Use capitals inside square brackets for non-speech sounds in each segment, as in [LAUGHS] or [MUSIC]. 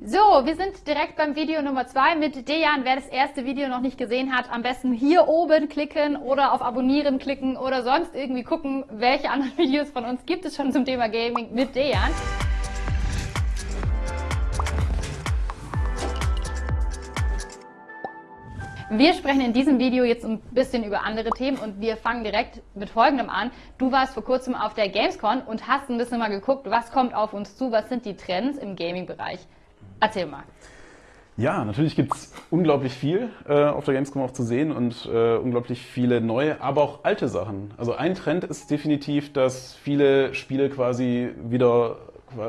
So, wir sind direkt beim Video Nummer zwei mit Dejan. Wer das erste Video noch nicht gesehen hat, am besten hier oben klicken oder auf Abonnieren klicken oder sonst irgendwie gucken, welche anderen [LAUGHS] Videos von uns gibt es schon zum Thema Gaming mit Dejan. Wir sprechen in diesem Video jetzt ein bisschen über andere Themen und wir fangen direkt mit folgendem an. Du warst vor kurzem auf der Gamescom und hast ein bisschen mal geguckt, was kommt auf uns zu, was sind die Trends im Gaming-Bereich. Erzähl mal. Ja, natürlich gibt es unglaublich viel äh, auf der Gamescom auch zu sehen und äh, unglaublich viele neue, aber auch alte Sachen. Also ein Trend ist definitiv, dass viele Spiele quasi wieder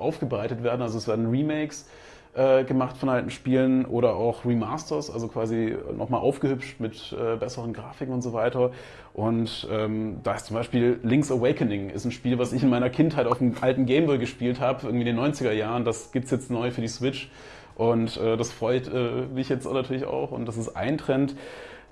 aufgebreitet werden. Also es werden Remakes äh, gemacht von alten Spielen oder auch Remasters, also quasi nochmal aufgehübscht mit äh, besseren Grafiken und so weiter. Und ähm, da ist zum Beispiel Link's Awakening, ist ein Spiel, was ich in meiner Kindheit auf dem alten Gameboy gespielt habe, irgendwie in den 90er Jahren. Das gibt's jetzt neu für die Switch. Und äh, das freut äh, mich jetzt natürlich auch. Und das ist ein Trend.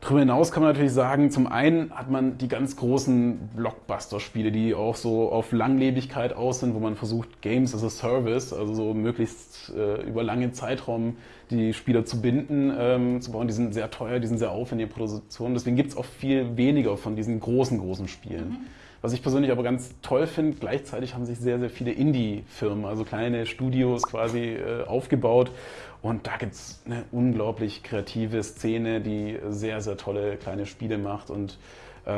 Darüber hinaus kann man natürlich sagen, zum einen hat man die ganz großen Blockbuster-Spiele, die auch so auf Langlebigkeit aus sind, wo man versucht, Games as a Service, also so möglichst äh, über lange Zeitraum die Spieler zu binden, ähm, zu bauen. Die sind sehr teuer, die sind sehr aufwendige Produktionen. Deswegen gibt es auch viel weniger von diesen großen, großen Spielen. Mhm. Was ich persönlich aber ganz toll finde, gleichzeitig haben sich sehr, sehr viele Indie-Firmen, also kleine Studios quasi äh, aufgebaut. Und da gibt es eine unglaublich kreative Szene, die sehr, sehr tolle kleine Spiele macht. Und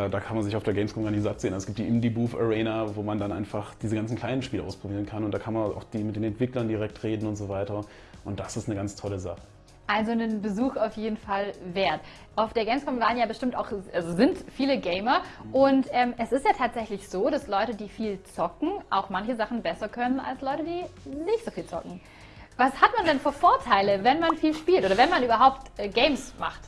da kann man sich auf der Gamescom gar nicht satt sehen. Es gibt die Indie Booth Arena, wo man dann einfach diese ganzen kleinen Spiele ausprobieren kann. Und da kann man auch die, mit den Entwicklern direkt reden und so weiter. Und das ist eine ganz tolle Sache. Also einen Besuch auf jeden Fall wert. Auf der Gamescom waren ja bestimmt auch, also sind viele Gamer und ähm, es ist ja tatsächlich so, dass Leute, die viel zocken, auch manche Sachen besser können als Leute, die nicht so viel zocken. Was hat man denn für Vorteile, wenn man viel spielt oder wenn man überhaupt äh, Games macht?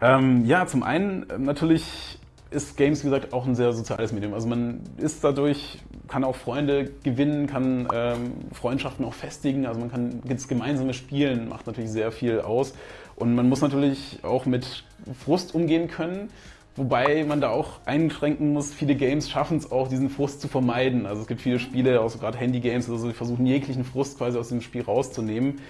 Ähm, ja, zum einen äh, natürlich ist Games, wie gesagt, auch ein sehr soziales Medium. Also man ist dadurch, kann auch Freunde gewinnen, kann ähm, Freundschaften auch festigen. Also man kann jetzt gemeinsame Spielen, macht natürlich sehr viel aus. Und man muss natürlich auch mit Frust umgehen können. Wobei man da auch einschränken muss, viele Games schaffen es auch, diesen Frust zu vermeiden. Also es gibt viele Spiele, auch so gerade Handy-Games, also die versuchen jeglichen Frust quasi aus dem Spiel rauszunehmen.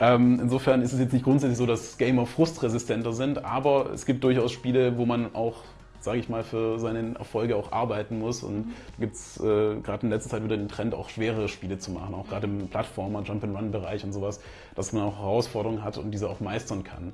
Ähm, insofern ist es jetzt nicht grundsätzlich so, dass Gamer frustresistenter sind, aber es gibt durchaus Spiele, wo man auch sage ich mal, für seine Erfolge auch arbeiten muss. Und da gibt es äh, gerade in letzter Zeit wieder den Trend, auch schwere Spiele zu machen, auch gerade im Plattformer, Jump-and-Run-Bereich und sowas, dass man auch Herausforderungen hat und diese auch meistern kann. Mhm.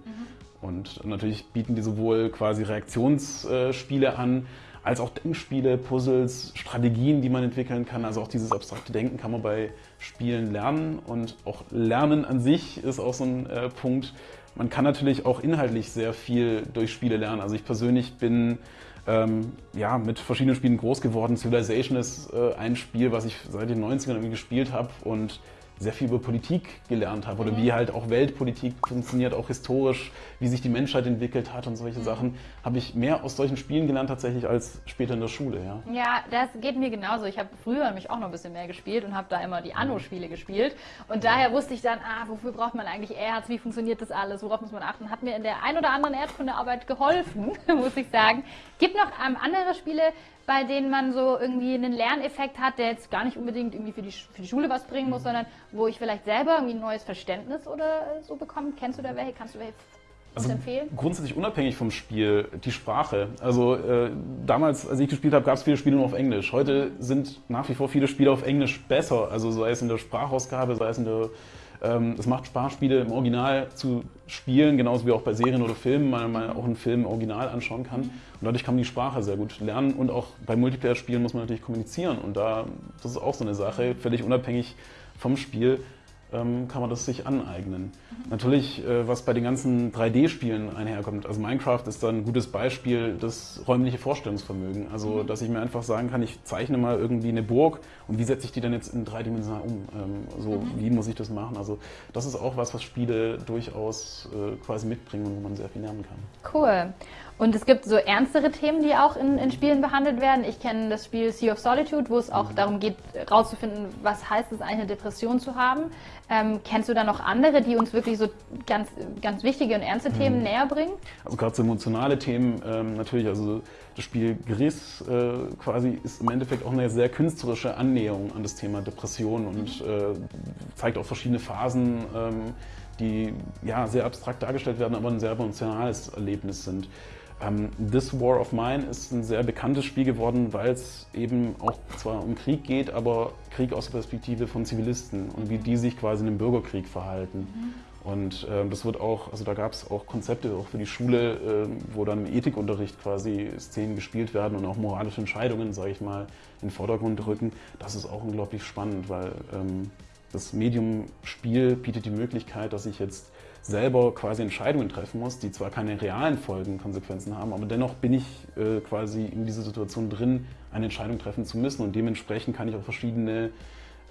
Und natürlich bieten die sowohl quasi Reaktionsspiele an, als auch Denkspiele, Puzzles, Strategien, die man entwickeln kann. Also auch dieses abstrakte Denken kann man bei Spielen lernen und auch Lernen an sich ist auch so ein äh, Punkt. Man kann natürlich auch inhaltlich sehr viel durch Spiele lernen. Also ich persönlich bin ähm, ja, mit verschiedenen Spielen groß geworden. Civilization ist äh, ein Spiel, was ich seit den 90ern irgendwie gespielt habe und sehr viel über Politik gelernt habe oder mhm. wie halt auch Weltpolitik funktioniert, auch historisch, wie sich die Menschheit entwickelt hat und solche mhm. Sachen, habe ich mehr aus solchen Spielen gelernt tatsächlich als später in der Schule. Ja, ja das geht mir genauso. Ich habe früher nämlich auch noch ein bisschen mehr gespielt und habe da immer die Anno-Spiele gespielt und daher wusste ich dann, ah, wofür braucht man eigentlich Erz, wie funktioniert das alles, worauf muss man achten, hat mir in der ein oder anderen Erdkundearbeit geholfen, [LAUGHS] muss ich sagen. Gibt noch ähm, andere Spiele, bei denen man so irgendwie einen Lerneffekt hat, der jetzt gar nicht unbedingt irgendwie für die, für die Schule was bringen muss, mhm. sondern wo ich vielleicht selber irgendwie ein neues Verständnis oder so bekomme. Kennst du da welche? Kannst du welche also empfehlen? Grundsätzlich unabhängig vom Spiel, die Sprache. Also äh, damals, als ich gespielt habe, gab es viele Spiele nur auf Englisch. Heute sind nach wie vor viele Spiele auf Englisch besser. Also sei es in der Sprachausgabe, sei es in der ähm, es macht Spaß, Spiele im Original zu spielen, genauso wie auch bei Serien oder Filmen, weil man auch einen Film im Original anschauen kann. Und dadurch kann man die Sprache sehr gut lernen. Und auch bei Multiplayer-Spielen muss man natürlich kommunizieren. Und da, das ist auch so eine Sache, völlig unabhängig vom Spiel ähm, kann man das sich aneignen. Mhm. Natürlich, äh, was bei den ganzen 3D-Spielen einherkommt, also Minecraft ist da ein gutes Beispiel, das räumliche Vorstellungsvermögen. Also, mhm. dass ich mir einfach sagen kann, ich zeichne mal irgendwie eine Burg und wie setze ich die dann jetzt in dreidimensional um? Ähm, so, mhm. wie muss ich das machen? Also, das ist auch was, was Spiele durchaus äh, quasi mitbringen und wo man sehr viel lernen kann. Cool. Und es gibt so ernstere Themen, die auch in, in Spielen behandelt werden. Ich kenne das Spiel Sea of Solitude, wo es auch mhm. darum geht, rauszufinden, was heißt es eigentlich, eine Depression zu haben. Ähm, kennst du da noch andere, die uns wirklich so ganz, ganz wichtige und ernste Themen mhm. näher bringen? Also gerade so emotionale Themen ähm, natürlich, also das Spiel Gris äh, quasi ist im Endeffekt auch eine sehr künstlerische Annäherung an das Thema Depression und äh, zeigt auch verschiedene Phasen, ähm, die ja sehr abstrakt dargestellt werden, aber ein sehr emotionales Erlebnis sind. Ähm, This War of Mine ist ein sehr bekanntes Spiel geworden, weil es eben auch zwar um Krieg geht, aber Krieg aus der Perspektive von Zivilisten und wie die sich quasi in einem Bürgerkrieg verhalten. Mhm. Und äh, das wird auch, also da gab es auch Konzepte auch für die Schule, äh, wo dann im Ethikunterricht quasi Szenen gespielt werden und auch moralische Entscheidungen, sage ich mal, in den Vordergrund rücken. Das ist auch unglaublich spannend, weil ähm, das Medium Spiel bietet die Möglichkeit, dass ich jetzt selber quasi Entscheidungen treffen muss, die zwar keine realen Folgen, Konsequenzen haben, aber dennoch bin ich äh, quasi in dieser Situation drin, eine Entscheidung treffen zu müssen. Und dementsprechend kann ich auch verschiedene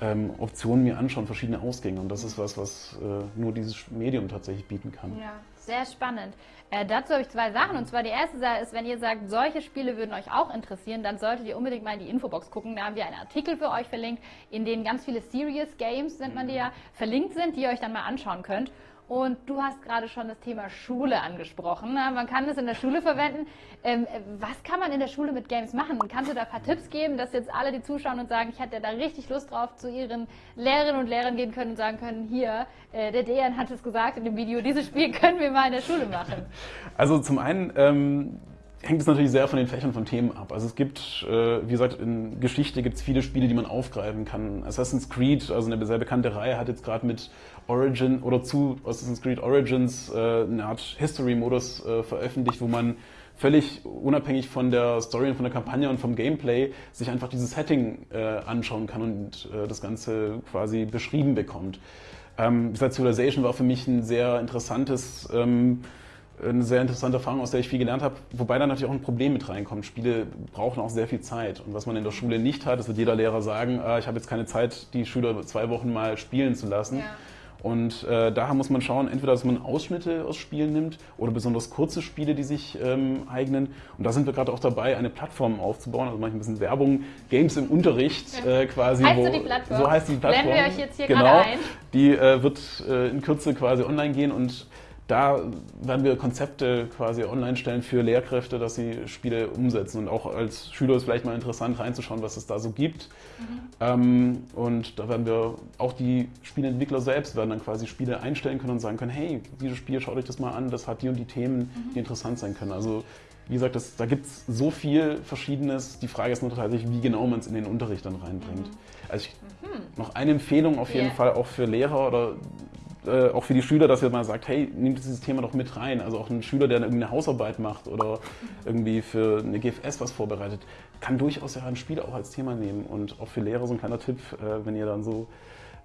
ähm, Optionen mir anschauen, verschiedene Ausgänge. Und das ist was, was äh, nur dieses Medium tatsächlich bieten kann. Ja, sehr spannend. Äh, dazu habe ich zwei Sachen und zwar die erste Sache ist, wenn ihr sagt, solche Spiele würden euch auch interessieren, dann solltet ihr unbedingt mal in die Infobox gucken. Da haben wir einen Artikel für euch verlinkt, in dem ganz viele Serious Games, nennt man die ja, verlinkt sind, die ihr euch dann mal anschauen könnt. Und du hast gerade schon das Thema Schule angesprochen. Man kann es in der Schule verwenden. Ähm, was kann man in der Schule mit Games machen? Kannst du da ein paar Tipps geben, dass jetzt alle, die zuschauen und sagen, ich hatte da richtig Lust drauf, zu ihren Lehrerinnen und Lehrern gehen können und sagen können, hier, äh, der Dejan hat es gesagt in dem Video, dieses Spiel [LAUGHS] können wir mal in der Schule machen. Also zum einen ähm, hängt es natürlich sehr von den Fächern von Themen ab. Also es gibt, äh, wie gesagt, in Geschichte gibt es viele Spiele, die man aufgreifen kann. Assassin's Creed, also eine sehr bekannte Reihe, hat jetzt gerade mit Origin oder zu Assassin's Creed Origins äh, eine Art History-Modus äh, veröffentlicht, wo man völlig unabhängig von der Story und von der Kampagne und vom Gameplay sich einfach dieses Setting äh, anschauen kann und äh, das Ganze quasi beschrieben bekommt. Ähm, Civilization war für mich ein sehr interessantes ähm, eine sehr interessante Erfahrung, aus der ich viel gelernt habe, wobei da natürlich auch ein Problem mit reinkommt. Spiele brauchen auch sehr viel Zeit und was man in der Schule nicht hat, das wird jeder Lehrer sagen, ah, ich habe jetzt keine Zeit, die Schüler zwei Wochen mal spielen zu lassen. Ja. Und äh, daher muss man schauen, entweder, dass man Ausschnitte aus Spielen nimmt oder besonders kurze Spiele, die sich ähm, eignen. Und da sind wir gerade auch dabei, eine Plattform aufzubauen. Also mache ich ein bisschen Werbung. Games im Unterricht äh, quasi. Heißt wo, die Plattform? So heißt die Plattform. Blenden wir euch jetzt hier genau, gerade ein. Die äh, wird äh, in Kürze quasi online gehen und da werden wir Konzepte quasi online stellen für Lehrkräfte, dass sie Spiele umsetzen. Und auch als Schüler ist vielleicht mal interessant reinzuschauen, was es da so gibt. Mhm. Ähm, und da werden wir auch die Spieleentwickler selbst werden dann quasi Spiele einstellen können und sagen können, hey, dieses Spiel, schaut euch das mal an, das hat die und die Themen, mhm. die interessant sein können. Also wie gesagt, das, da gibt es so viel Verschiedenes. Die Frage ist nur tatsächlich, wie genau man es in den Unterricht dann reinbringt. Mhm. Also ich, mhm. noch eine Empfehlung auf jeden yeah. Fall auch für Lehrer oder äh, auch für die Schüler, dass ihr mal sagt, hey, nehmt dieses Thema doch mit rein. Also auch ein Schüler, der irgendwie eine Hausarbeit macht oder irgendwie für eine GFS was vorbereitet, kann durchaus ja ein Spiel auch als Thema nehmen. Und auch für Lehrer so ein kleiner Tipp, äh, wenn ihr dann so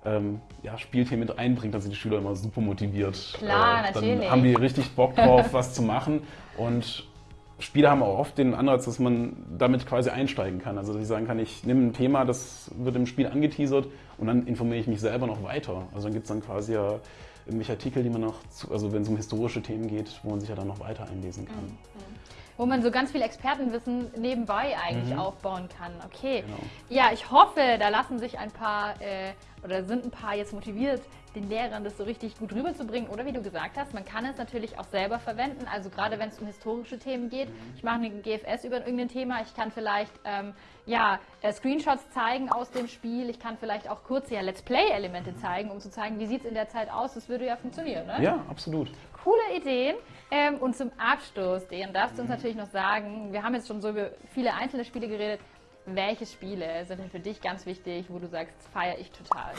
ähm, ja, Spielthemen mit einbringt, dann sind die Schüler immer super motiviert. Klar, äh, dann natürlich. haben die richtig Bock drauf, was zu machen. Und Spiele haben auch oft den Ansatz, dass man damit quasi einsteigen kann. Also dass ich sagen kann, ich nehme ein Thema, das wird im Spiel angeteasert und dann informiere ich mich selber noch weiter. Also dann gibt es dann quasi ja irgendwelche Artikel, die man noch, zu, also wenn es um historische Themen geht, wo man sich ja dann noch weiter einlesen kann. Mhm. Wo man so ganz viel Expertenwissen nebenbei eigentlich mhm. aufbauen kann. Okay. Genau. Ja, ich hoffe, da lassen sich ein paar äh, oder sind ein paar jetzt motiviert, den Lehrern das so richtig gut rüberzubringen. Oder wie du gesagt hast, man kann es natürlich auch selber verwenden. Also gerade wenn es um historische Themen geht. Mhm. Ich mache eine GFS über irgendein Thema. Ich kann vielleicht ähm, ja, äh, Screenshots zeigen aus dem Spiel. Ich kann vielleicht auch kurze ja, Let's Play-Elemente mhm. zeigen, um zu zeigen, wie sieht es in der Zeit aus. Das würde ja funktionieren, ne? Ja, absolut. Coole Ideen. Ähm, und zum Abschluss, den darfst du uns mhm. natürlich noch sagen, wir haben jetzt schon so über viele einzelne Spiele geredet. Welche Spiele sind denn für dich ganz wichtig, wo du sagst, feiere ich total?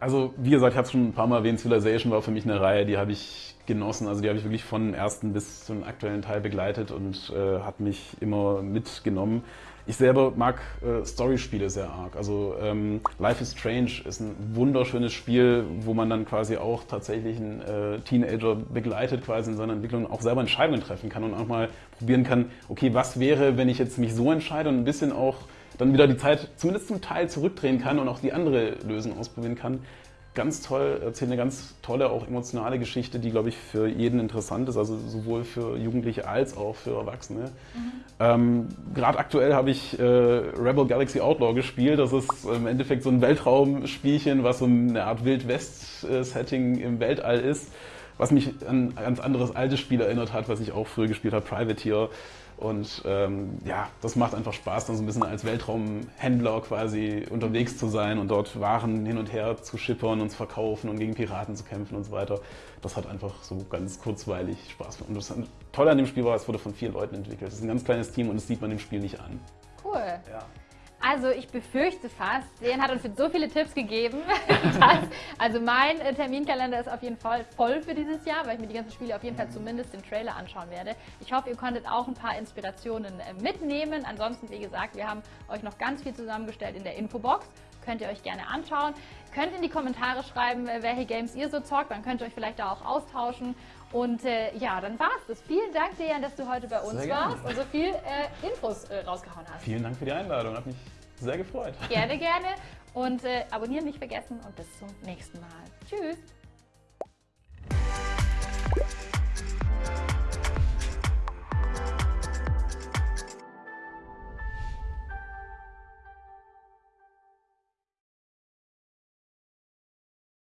Also, wie gesagt, ich habe es schon ein paar Mal erwähnt, Civilization war für mich eine Reihe, die habe ich genossen. Also die habe ich wirklich von ersten bis zum aktuellen Teil begleitet und äh, hat mich immer mitgenommen. Ich selber mag äh, Story-Spiele sehr arg. Also ähm, Life is Strange ist ein wunderschönes Spiel, wo man dann quasi auch tatsächlich einen äh, Teenager begleitet quasi in seiner Entwicklung, auch selber Entscheidungen treffen kann und auch mal probieren kann, okay, was wäre, wenn ich jetzt mich so entscheide und ein bisschen auch dann wieder die Zeit zumindest zum Teil zurückdrehen kann und auch die andere Lösung ausprobieren kann ganz toll, erzählt eine ganz tolle, auch emotionale Geschichte, die, glaube ich, für jeden interessant ist, also sowohl für Jugendliche als auch für Erwachsene. Mhm. Ähm, Gerade aktuell habe ich äh, Rebel Galaxy Outlaw gespielt. Das ist im Endeffekt so ein Weltraumspielchen, was so eine Art Wild West-Setting im Weltall ist, was mich an ein ganz anderes altes Spiel erinnert hat, was ich auch früher gespielt habe, Privateer. Und ähm, ja, das macht einfach Spaß, dann so ein bisschen als Weltraumhändler quasi unterwegs zu sein und dort Waren hin und her zu schippern und zu verkaufen und gegen Piraten zu kämpfen und so weiter. Das hat einfach so ganz kurzweilig Spaß gemacht. Und das Tolle an dem Spiel war, es wurde von vier Leuten entwickelt. Es ist ein ganz kleines Team und das sieht man dem Spiel nicht an. Cool. Ja. Also ich befürchte fast, Sean hat uns jetzt so viele Tipps gegeben, [LAUGHS] dass, also mein äh, Terminkalender ist auf jeden Fall voll für dieses Jahr, weil ich mir die ganzen Spiele auf jeden Fall zumindest den Trailer anschauen werde. Ich hoffe, ihr konntet auch ein paar Inspirationen äh, mitnehmen. Ansonsten, wie gesagt, wir haben euch noch ganz viel zusammengestellt in der Infobox. Könnt ihr euch gerne anschauen. Könnt in die Kommentare schreiben, äh, welche Games ihr so zockt. Dann könnt ihr euch vielleicht da auch austauschen. Und äh, ja, dann war's das. Vielen Dank, Dejan, dass du heute bei uns warst und so viel äh, Infos äh, rausgehauen hast. Vielen Dank für die Einladung, hat mich sehr gefreut. Gerne, gerne. Und äh, abonnieren nicht vergessen und bis zum nächsten Mal. Tschüss.